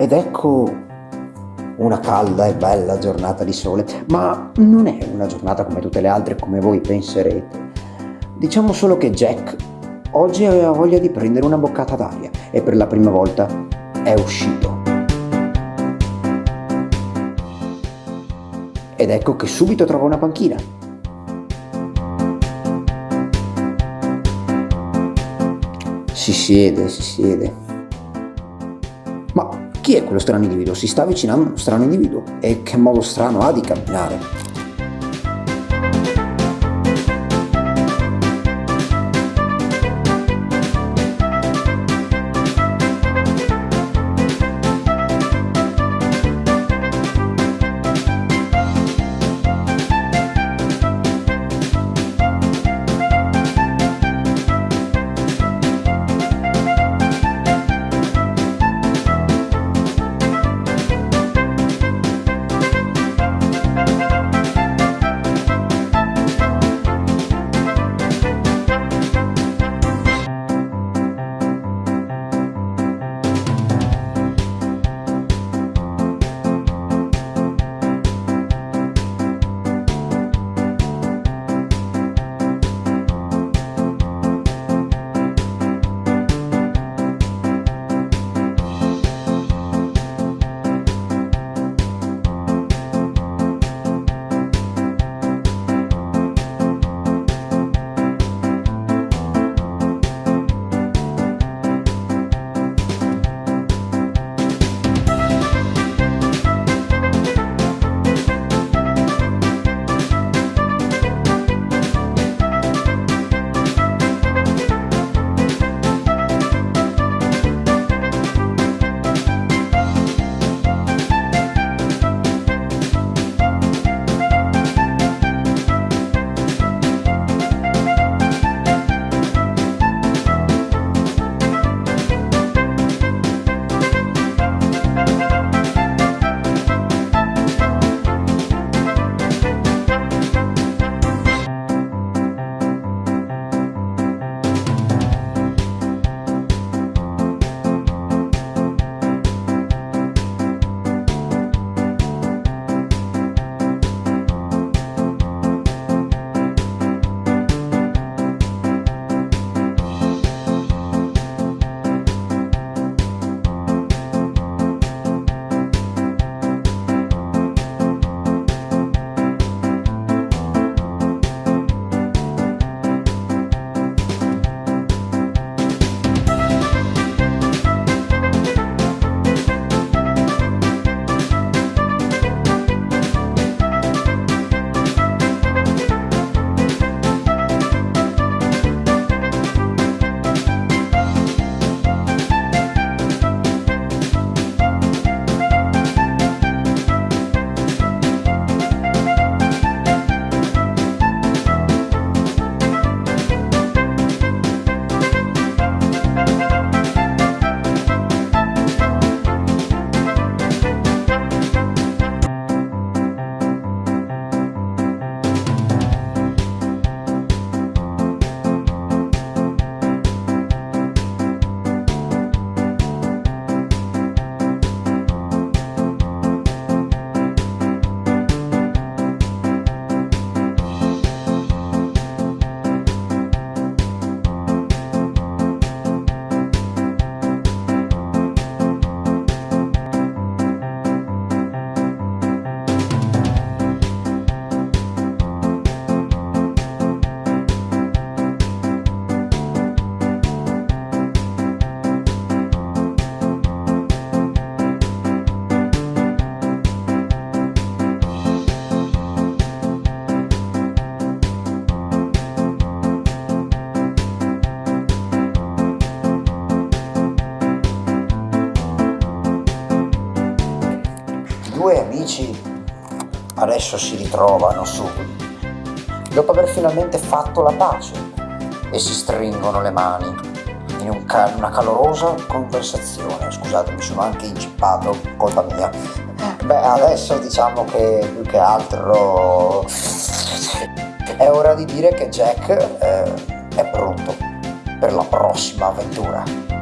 Ed ecco una calda e bella giornata di sole, ma non è una giornata come tutte le altre come voi penserete. Diciamo solo che Jack oggi aveva voglia di prendere una boccata d'aria e per la prima volta è uscito. Ed ecco che subito trova una panchina. Si siede, si siede. Ma chi è quello strano individuo? Si sta avvicinando uno strano individuo. E che modo strano ha di camminare? Due amici adesso si ritrovano su, dopo aver finalmente fatto la pace e si stringono le mani in un ca una calorosa conversazione. Scusate, mi sono anche incippato, colpa mia. Beh, adesso diciamo che più che altro è ora di dire che Jack eh, è pronto per la prossima avventura.